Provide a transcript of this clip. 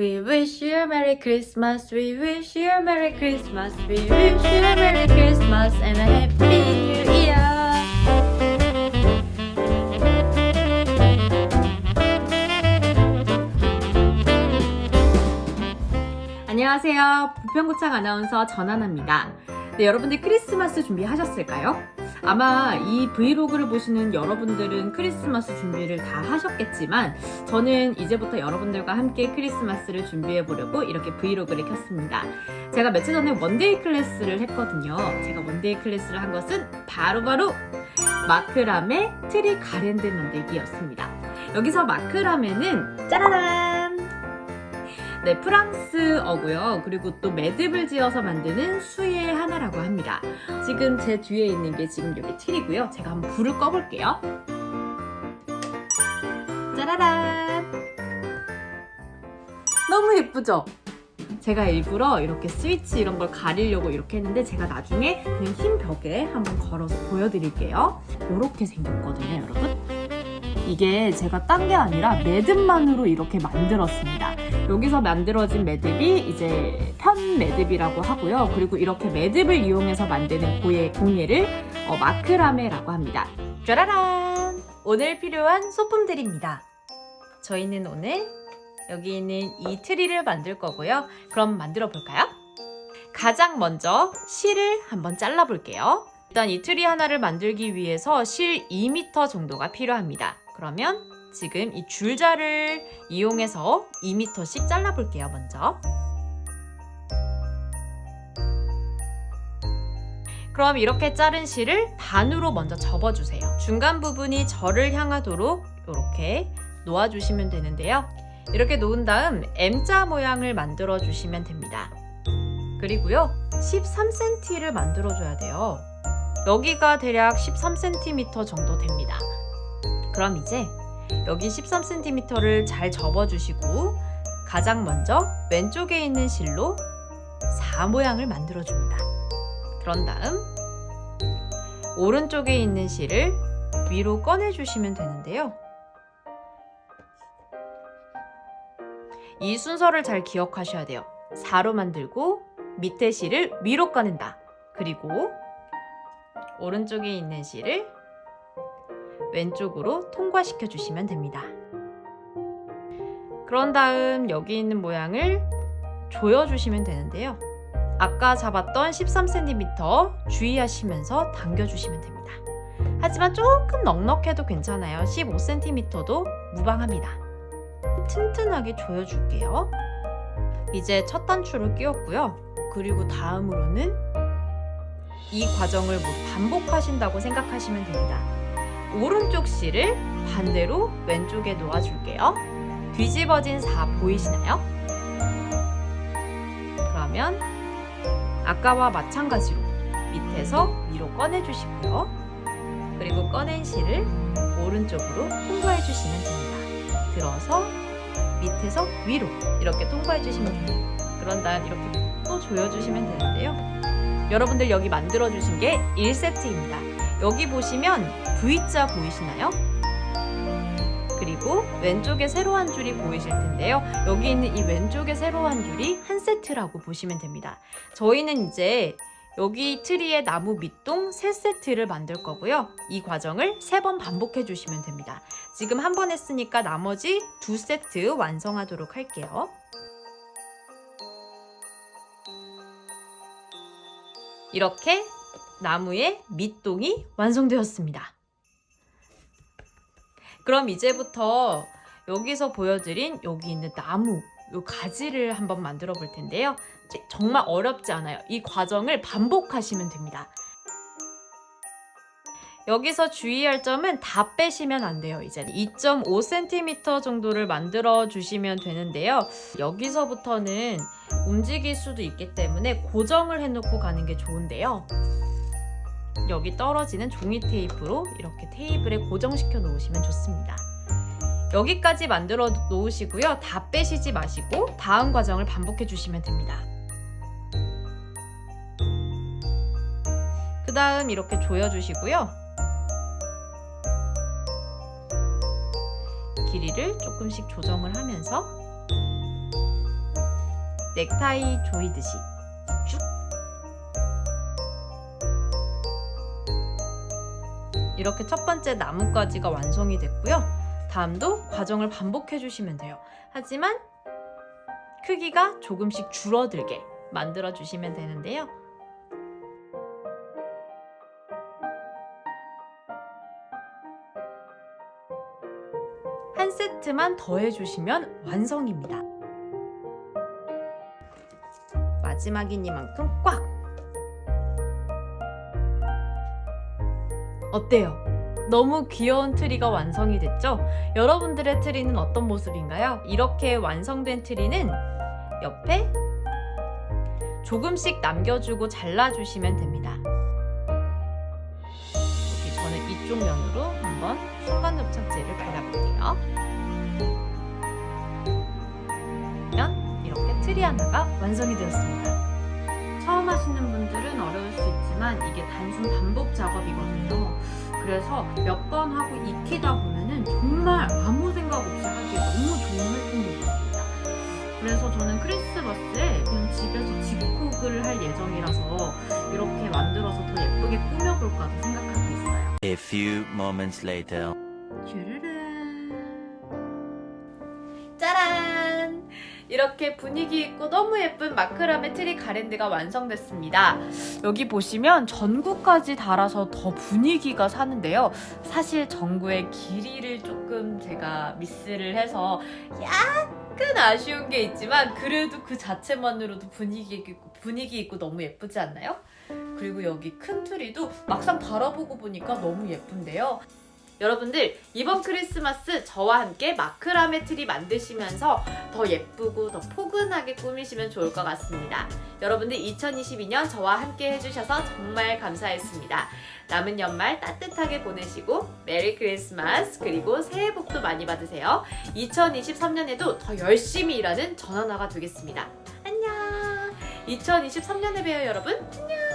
We wish you a Merry Christmas. We wish you a Merry Christmas. We wish you a Merry Christmas and a Happy New Year. 안녕하세요. 부평구청 아나운서 전하나입니다. 네, 여러분들 크리스마스 준비하셨을까요? 아마 이 브이로그를 보시는 여러분들은 크리스마스 준비를 다 하셨겠지만 저는 이제부터 여러분들과 함께 크리스마스를 준비해 보려고 이렇게 vlog를 켰습니다. 제가 며칠 전에 one day class를 했거든요. 제가 one day class를 한 것은 바로바로 마크라메 트리 garland 만들기였습니다. 여기서 마크라메는 짜라란! 네, 프랑스어고요. 그리고 또 매듭을 지어서 만드는 수의 하나라고 합니다. 지금 제 뒤에 있는 게 지금 여기 틀이고요. 제가 한번 불을 꺼볼게요. 짜라란! 너무 예쁘죠? 제가 일부러 이렇게 스위치 이런 걸 가리려고 이렇게 했는데 제가 나중에 그냥 흰 벽에 한번 걸어서 보여드릴게요. 이렇게 생겼거든요, 여러분. 이게 제가 딴 게 아니라 매듭만으로 이렇게 만들었습니다. 여기서 만들어진 매듭이 이제 편 매듭이라고 하고요. 그리고 이렇게 매듭을 이용해서 만드는 고예, 공예를 어, 마크라메라고 합니다. 짜라란! 오늘 필요한 소품들입니다. 저희는 오늘 여기 있는 이 트리를 만들 거고요. 그럼 만들어 볼까요? 가장 먼저 실을 한번 잘라 볼게요. 일단 이 트리 하나를 만들기 위해서 실 2m 정도가 필요합니다. 그러면 지금 이 줄자를 이용해서 2m씩 잘라 볼게요, 먼저. 그럼 이렇게 자른 실을 반으로 먼저 접어주세요. 중간 부분이 절을 향하도록 이렇게 놓아주시면 되는데요. 이렇게 놓은 다음 M자 모양을 만들어 주시면 됩니다. 그리고요, 13cm를 만들어 줘야 돼요. 여기가 대략 13cm 정도 됩니다. 그럼 이제 여기 13cm를 잘 접어주시고 가장 먼저 왼쪽에 있는 실로 4 모양을 만들어줍니다. 그런 다음 오른쪽에 있는 실을 위로 꺼내주시면 되는데요. 이 순서를 잘 기억하셔야 돼요. 4로 만들고 밑에 실을 위로 꺼낸다. 그리고 오른쪽에 있는 실을 왼쪽으로 통과시켜 주시면 됩니다. 그런 다음 여기 있는 모양을 조여 주시면 되는데요. 아까 잡았던 13cm 주의하시면서 당겨 주시면 됩니다. 하지만 조금 넉넉해도 괜찮아요. 15cm도 무방합니다. 튼튼하게 조여 줄게요. 이제 첫 단추를 끼웠고요. 그리고 다음으로는 이 과정을 모두 반복하신다고 생각하시면 됩니다. 오른쪽 실을 반대로 왼쪽에 놓아줄게요. 뒤집어진 4 보이시나요? 그러면 아까와 마찬가지로 밑에서 위로 꺼내주시고요. 그리고 꺼낸 실을 오른쪽으로 통과해 주시면 됩니다. 들어서 밑에서 위로 이렇게 통과해 주시면 됩니다. 그런 다음 이렇게 또 조여주시면 되는데요. 여러분들 여기 만들어 주신 게 1세트입니다. 여기 보시면 V자 보이시나요? 그리고 왼쪽에 세로 한 줄이 보이실 텐데요. 여기 있는 이 왼쪽에 세로 한 줄이 한 세트라고 보시면 됩니다. 저희는 이제 여기 트리의 나무 밑동 세 세트를 만들 거고요. 이 과정을 세번 반복해 주시면 됩니다. 지금 한 번 했으니까 나머지 두 세트 완성하도록 할게요. 이렇게 나무의 밑동이 완성되었습니다. 그럼 이제부터 여기서 보여드린 여기 있는 나무 요 가지를 한번 만들어 볼 텐데요. 정말 어렵지 않아요. 이 과정을 반복하시면 됩니다. 여기서 주의할 점은 다 빼시면 안 돼요. 이제 2.5cm 정도를 만들어 주시면 되는데요. 여기서부터는 움직일 수도 있기 때문에 고정을 해놓고 가는 게 좋은데요. 여기 떨어지는 종이 테이프로 이렇게 테이블에 고정시켜 놓으시면 좋습니다. 여기까지 만들어 놓으시고요. 다 빼시지 마시고 다음 과정을 반복해 주시면 됩니다. 그 다음 이렇게 조여주시고요. 길이를 조금씩 조정을 하면서 넥타이 조이듯이 이렇게 첫 번째 나뭇가지가 완성이 됐고요. 다음도 과정을 반복해 주시면 돼요. 하지만 크기가 조금씩 줄어들게 만들어 주시면 되는데요. 한 세트만 더해 주시면 완성입니다. 마지막이니만큼 꽉! 어때요? 너무 귀여운 트리가 완성이 됐죠? 여러분들의 트리는 어떤 모습인가요? 이렇게 완성된 트리는 옆에 조금씩 남겨주고 잘라주시면 됩니다. 여기 저는 이쪽 면으로 한번 순간 접착제를 발라볼게요. 그러면 이렇게 트리 하나가 완성이 되었습니다. 하시는 분들은 어려울 수 있지만 이게 단순 반복 작업이거든요. 그래서 몇 번 하고 익히다 보면은 정말 아무 생각 없이 하기에 너무 좋은 활동인 것 같습니다. 그래서 저는 크리스마스에 그냥 집에서 집콕을 할 예정이라서 이렇게 만들어서 더 예쁘게 꾸며볼까도 생각하고 있어요. A few moments later. 이렇게 분위기 있고 너무 예쁜 마크라메 트리 garland가 완성됐습니다. 여기 보시면 전구까지 달아서 더 분위기가 사는데요. 사실 전구의 길이를 조금 제가 미스를 해서 약간 아쉬운 게 있지만 그래도 그 자체만으로도 분위기 있고 분위기 있고 너무 예쁘지 않나요? 그리고 여기 큰 트리도 막상 달아보고 보니까 너무 예쁜데요. 여러분들 이번 크리스마스 저와 함께 마크라메 트리 만드시면서 더 예쁘고 더 포근하게 꾸미시면 좋을 것 같습니다. 여러분들 2022년 저와 함께 해주셔서 정말 감사했습니다. 남은 연말 따뜻하게 보내시고 Merry Christmas 그리고 새해 복도 많이 받으세요. 2023년에도 더 열심히 일하는 전하나가 되겠습니다. 안녕 2023년에 봬요 여러분 안녕